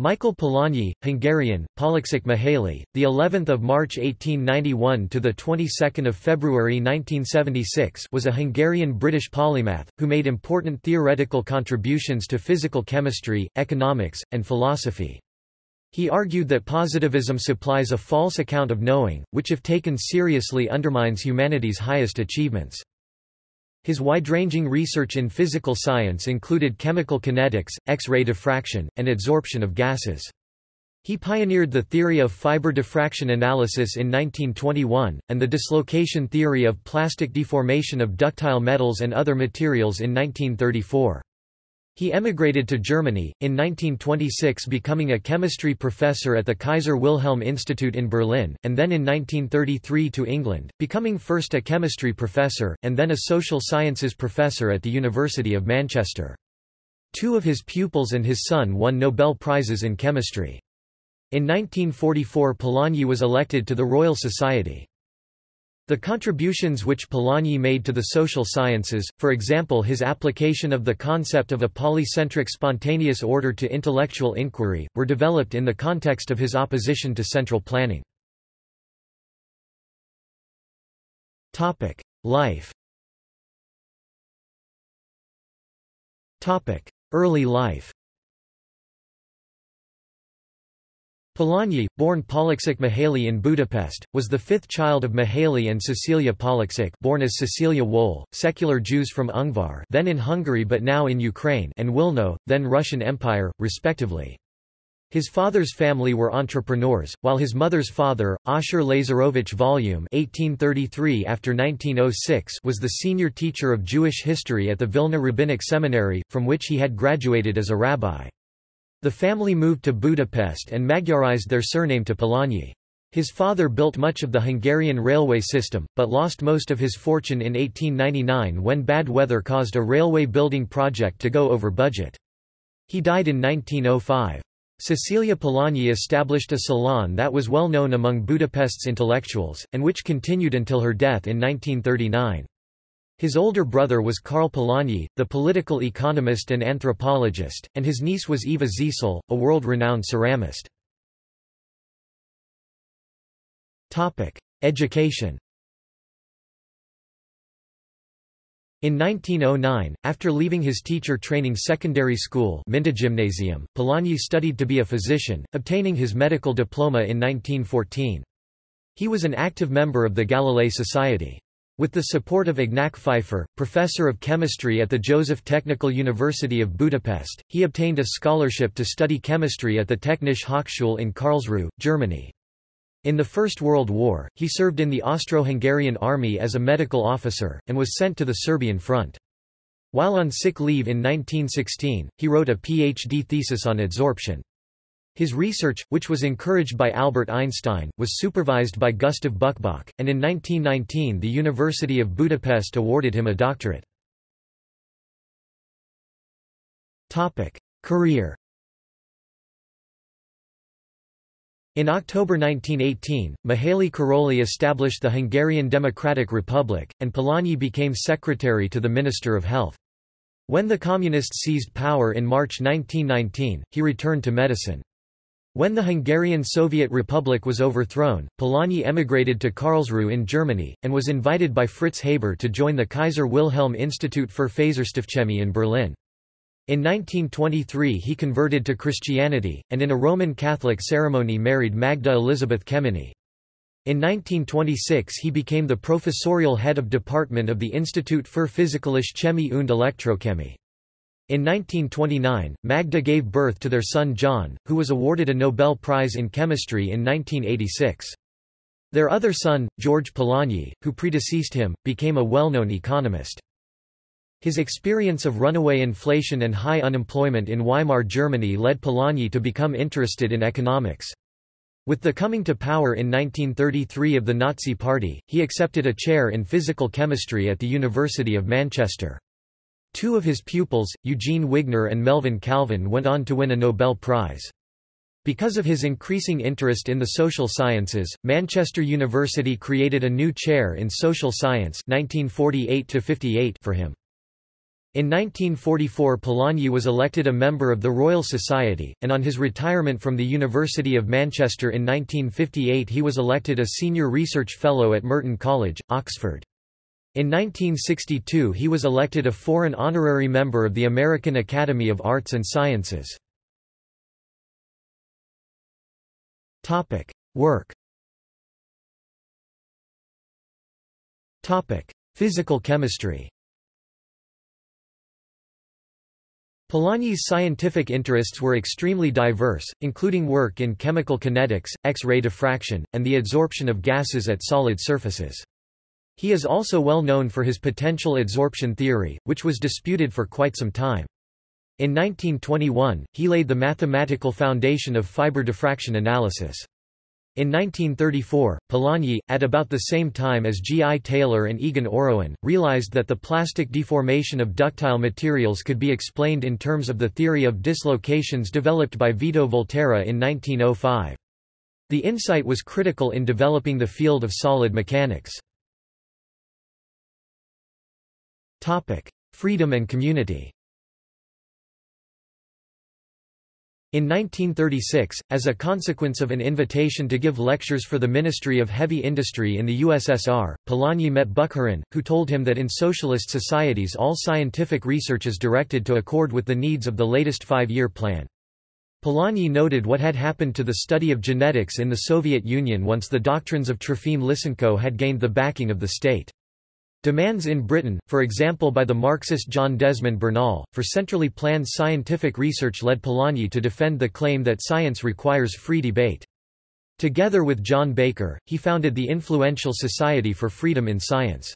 Michael Polanyi, Hungarian, Pollacsek Mihaly, the 11th of March 1891 to the 22nd of February 1976, was a Hungarian-British polymath who made important theoretical contributions to physical chemistry, economics, and philosophy. He argued that positivism supplies a false account of knowing, which if taken seriously undermines humanity's highest achievements. His wide-ranging research in physical science included chemical kinetics, X-ray diffraction, and adsorption of gases. He pioneered the theory of fiber diffraction analysis in 1921, and the dislocation theory of plastic deformation of ductile metals and other materials in 1934. He emigrated to Germany, in 1926 becoming a chemistry professor at the Kaiser Wilhelm Institute in Berlin, and then in 1933 to England, becoming first a chemistry professor, and then a social sciences professor at the University of Manchester. Two of his pupils and his son won Nobel Prizes in chemistry. In 1944 Polanyi was elected to the Royal Society. The contributions which Polanyi made to the social sciences, for example his application of the concept of a polycentric spontaneous order to intellectual inquiry, were developed in the context of his opposition to central planning. Life Early life Polanyi, born Pollacsek Mihaly in Budapest, was the fifth child of Mihaly and Cecilia Pollacsek born as Cecilia Wohl, secular Jews from Ungvar then in Hungary but now in Ukraine and Wilno, then Russian Empire, respectively. His father's family were entrepreneurs, while his mother's father, Ashur Lazarovich Volume (1833 after 1906) was the senior teacher of Jewish history at the Vilna Rabbinic Seminary, from which he had graduated as a rabbi. The family moved to Budapest and Magyarized their surname to Polanyi. His father built much of the Hungarian railway system, but lost most of his fortune in 1899 when bad weather caused a railway building project to go over budget. He died in 1905. Cecilia Polanyi established a salon that was well known among Budapest's intellectuals, and which continued until her death in 1939. His older brother was Karl Polanyi, the political economist and anthropologist, and his niece was Eva Zeisel, a world-renowned ceramist. Education In 1909, after leaving his teacher-training secondary school Gymnasium, Polanyi studied to be a physician, obtaining his medical diploma in 1914. He was an active member of the Galilei Society. With the support of Ignac Pfeiffer, professor of chemistry at the Joseph Technical University of Budapest, he obtained a scholarship to study chemistry at the Technische Hochschule in Karlsruhe, Germany. In the First World War, he served in the Austro-Hungarian army as a medical officer, and was sent to the Serbian front. While on sick leave in 1916, he wrote a PhD thesis on adsorption. His research, which was encouraged by Albert Einstein, was supervised by Gustav Buchböck, and in 1919 the University of Budapest awarded him a doctorate. Career In October 1918, Mihaly Károlyi established the Hungarian Democratic Republic, and Polanyi became secretary to the Minister of Health. When the Communists seized power in March 1919, he returned to medicine. When the Hungarian Soviet Republic was overthrown, Polanyi emigrated to Karlsruhe in Germany, and was invited by Fritz Haber to join the Kaiser Wilhelm Institut für Faserstoffchemie in Berlin. In 1923 he converted to Christianity, and in a Roman Catholic ceremony married Magda Elisabeth Kemeny. In 1926 he became the professorial head of department of the Institut für Physikalische Chemie und Elektrochemie. In 1929, Magda gave birth to their son John, who was awarded a Nobel Prize in Chemistry in 1986. Their other son, George Polanyi, who predeceased him, became a well-known economist. His experience of runaway inflation and high unemployment in Weimar Germany led Polanyi to become interested in economics. With the coming to power in 1933 of the Nazi Party, he accepted a chair in physical chemistry at the University of Manchester. Two of his pupils, Eugene Wigner and Melvin Calvin went on to win a Nobel Prize. Because of his increasing interest in the social sciences, Manchester University created a new chair in social science 1948 for him. In 1944 Polanyi was elected a member of the Royal Society, and on his retirement from the University of Manchester in 1958 he was elected a Senior Research Fellow at Merton College, Oxford. In 1962 he was elected a foreign honorary member of the American Academy of Arts and Sciences. Work Physical chemistry Polanyi's scientific interests were extremely diverse, including work in chemical kinetics, X-ray diffraction, and the adsorption of gases at solid surfaces. He is also well known for his potential adsorption theory, which was disputed for quite some time. In 1921, he laid the mathematical foundation of fiber diffraction analysis. In 1934, Polanyi, at about the same time as G. I. Taylor and Egon Orowan, realized that the plastic deformation of ductile materials could be explained in terms of the theory of dislocations developed by Vito Volterra in 1905. The insight was critical in developing the field of solid mechanics. Freedom and community In 1936, as a consequence of an invitation to give lectures for the Ministry of Heavy Industry in the USSR, Polanyi met Bukharin, who told him that in socialist societies all scientific research is directed to accord with the needs of the latest five-year plan. Polanyi noted what had happened to the study of genetics in the Soviet Union once the doctrines of Trofim Lysenko had gained the backing of the state. Demands in Britain, for example by the Marxist John Desmond Bernal, for centrally planned scientific research led Polanyi to defend the claim that science requires free debate. Together with John Baker, he founded the influential Society for Freedom in Science.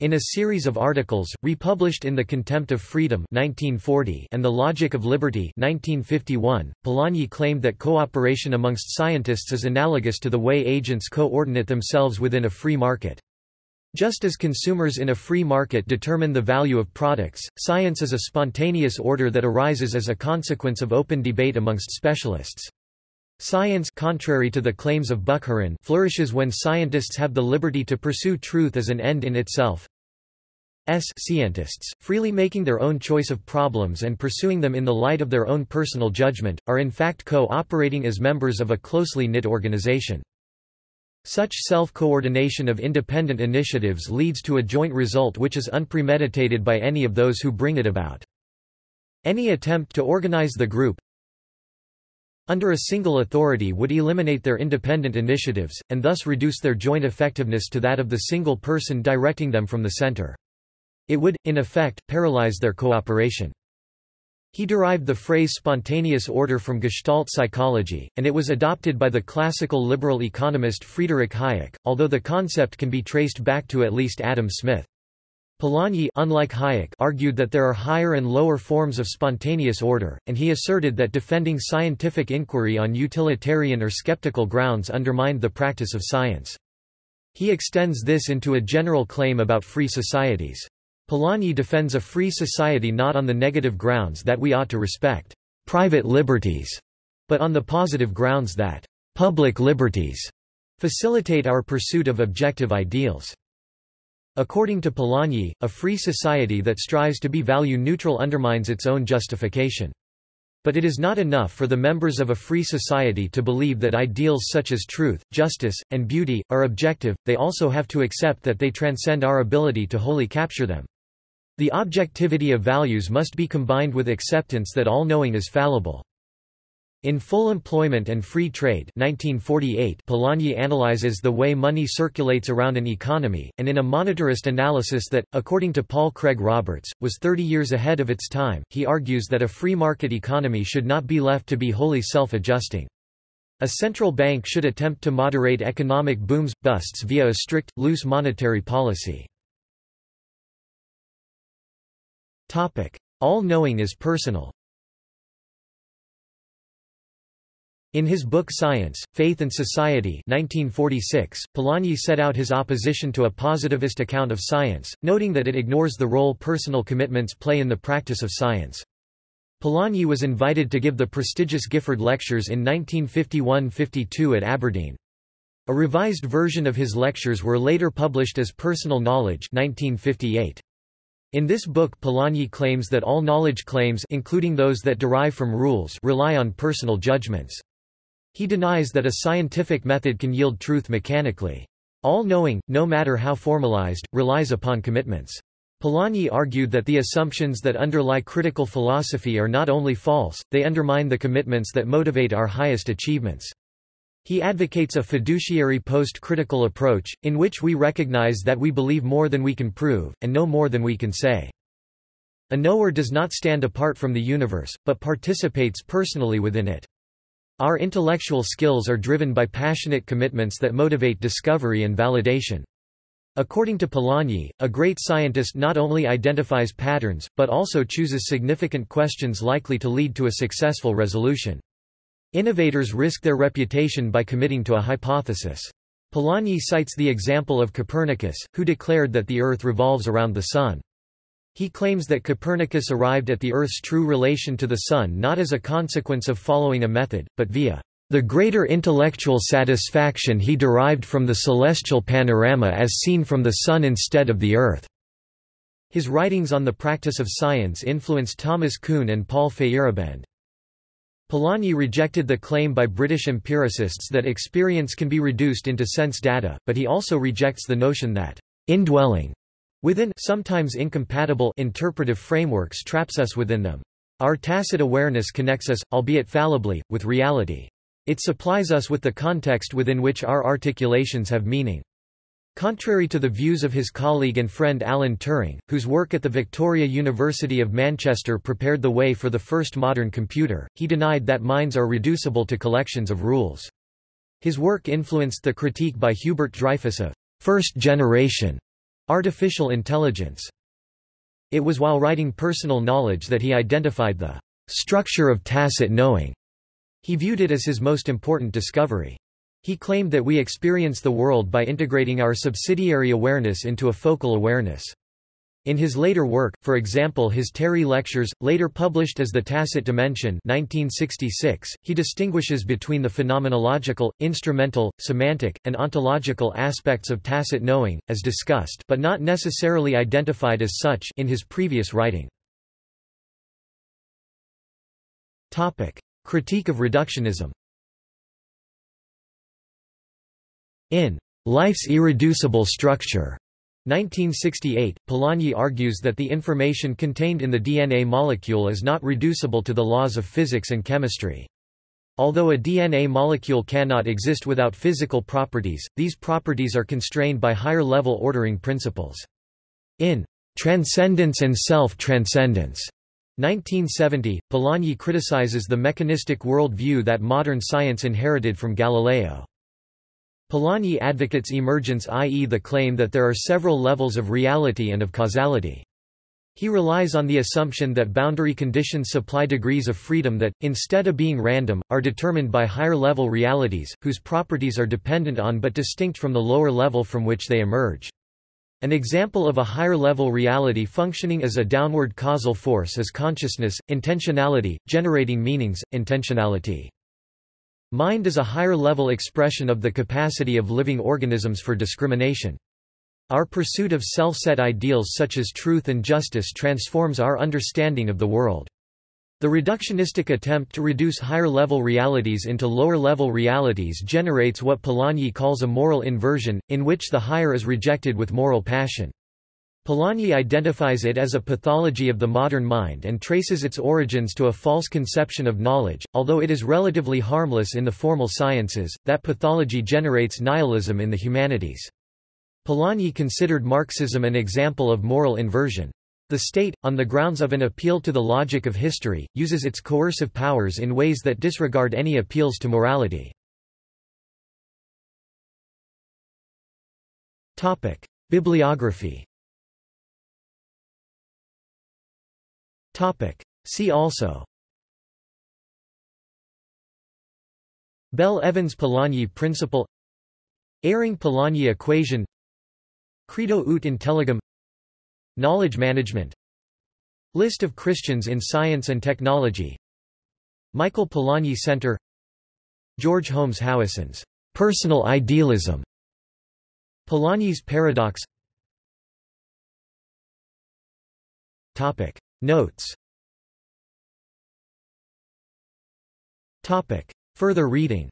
In a series of articles, republished in The Contempt of Freedom 1940 and The Logic of Liberty 1951, Polanyi claimed that cooperation amongst scientists is analogous to the way agents coordinate themselves within a free market. Just as consumers in a free market determine the value of products, science is a spontaneous order that arises as a consequence of open debate amongst specialists. Science contrary to the claims of Bukharin flourishes when scientists have the liberty to pursue truth as an end in itself. S scientists, freely making their own choice of problems and pursuing them in the light of their own personal judgment, are in fact co-operating as members of a closely knit organization. Such self-coordination of independent initiatives leads to a joint result which is unpremeditated by any of those who bring it about. Any attempt to organize the group under a single authority would eliminate their independent initiatives, and thus reduce their joint effectiveness to that of the single person directing them from the center. It would, in effect, paralyze their cooperation. He derived the phrase spontaneous order from Gestalt psychology, and it was adopted by the classical liberal economist Friedrich Hayek, although the concept can be traced back to at least Adam Smith. Polanyi unlike Hayek argued that there are higher and lower forms of spontaneous order, and he asserted that defending scientific inquiry on utilitarian or skeptical grounds undermined the practice of science. He extends this into a general claim about free societies. Polanyi defends a free society not on the negative grounds that we ought to respect private liberties, but on the positive grounds that public liberties facilitate our pursuit of objective ideals. According to Polanyi, a free society that strives to be value-neutral undermines its own justification. But it is not enough for the members of a free society to believe that ideals such as truth, justice, and beauty, are objective, they also have to accept that they transcend our ability to wholly capture them. The objectivity of values must be combined with acceptance that all knowing is fallible. In Full Employment and Free Trade 1948, Polanyi analyzes the way money circulates around an economy, and in a monetarist analysis that, according to Paul Craig Roberts, was 30 years ahead of its time, he argues that a free market economy should not be left to be wholly self-adjusting. A central bank should attempt to moderate economic booms, busts via a strict, loose monetary policy. All-knowing is personal In his book Science, Faith and Society 1946, Polanyi set out his opposition to a positivist account of science, noting that it ignores the role personal commitments play in the practice of science. Polanyi was invited to give the prestigious Gifford Lectures in 1951–52 at Aberdeen. A revised version of his lectures were later published as Personal Knowledge 1958. In this book Polanyi claims that all knowledge claims including those that derive from rules rely on personal judgments. He denies that a scientific method can yield truth mechanically. All knowing, no matter how formalized, relies upon commitments. Polanyi argued that the assumptions that underlie critical philosophy are not only false, they undermine the commitments that motivate our highest achievements. He advocates a fiduciary post-critical approach, in which we recognize that we believe more than we can prove, and know more than we can say. A knower does not stand apart from the universe, but participates personally within it. Our intellectual skills are driven by passionate commitments that motivate discovery and validation. According to Polanyi, a great scientist not only identifies patterns, but also chooses significant questions likely to lead to a successful resolution. Innovators risk their reputation by committing to a hypothesis. Polanyi cites the example of Copernicus, who declared that the Earth revolves around the Sun. He claims that Copernicus arrived at the Earth's true relation to the Sun not as a consequence of following a method, but via the greater intellectual satisfaction he derived from the celestial panorama as seen from the Sun instead of the Earth. His writings on the practice of science influenced Thomas Kuhn and Paul Feyerabend. Polanyi rejected the claim by British empiricists that experience can be reduced into sense data, but he also rejects the notion that indwelling within sometimes incompatible interpretive frameworks traps us within them. Our tacit awareness connects us, albeit fallibly, with reality. It supplies us with the context within which our articulations have meaning. Contrary to the views of his colleague and friend Alan Turing, whose work at the Victoria University of Manchester prepared the way for the first modern computer, he denied that minds are reducible to collections of rules. His work influenced the critique by Hubert Dreyfus of first-generation artificial intelligence. It was while writing personal knowledge that he identified the structure of tacit knowing. He viewed it as his most important discovery. He claimed that we experience the world by integrating our subsidiary awareness into a focal awareness. In his later work, for example his Terry Lectures, later published as The Tacit Dimension 1966, he distinguishes between the phenomenological, instrumental, semantic, and ontological aspects of tacit knowing, as discussed but not necessarily identified as such in his previous writing. Critique of reductionism In Life's Irreducible Structure 1968, Polanyi argues that the information contained in the DNA molecule is not reducible to the laws of physics and chemistry. Although a DNA molecule cannot exist without physical properties, these properties are constrained by higher-level ordering principles. In Transcendence and Self-Transcendence 1970, Polanyi criticizes the mechanistic worldview that modern science inherited from Galileo. Polanyi advocates emergence i.e. the claim that there are several levels of reality and of causality. He relies on the assumption that boundary conditions supply degrees of freedom that, instead of being random, are determined by higher-level realities, whose properties are dependent on but distinct from the lower level from which they emerge. An example of a higher-level reality functioning as a downward causal force is consciousness, intentionality, generating meanings, intentionality. Mind is a higher-level expression of the capacity of living organisms for discrimination. Our pursuit of self-set ideals such as truth and justice transforms our understanding of the world. The reductionistic attempt to reduce higher-level realities into lower-level realities generates what Polanyi calls a moral inversion, in which the higher is rejected with moral passion. Polanyi identifies it as a pathology of the modern mind and traces its origins to a false conception of knowledge. Although it is relatively harmless in the formal sciences, that pathology generates nihilism in the humanities. Polanyi considered Marxism an example of moral inversion. The state, on the grounds of an appeal to the logic of history, uses its coercive powers in ways that disregard any appeals to morality. Bibliography See also. Bell-Evans-Polanyi principle. Eyring-Polanyi equation. Credo ut intelligam. Knowledge management. List of Christians in science and technology. Michael Polanyi Center. George Holmes Howison's personal idealism. Polanyi's paradox. Topic Notes. Topic. Further reading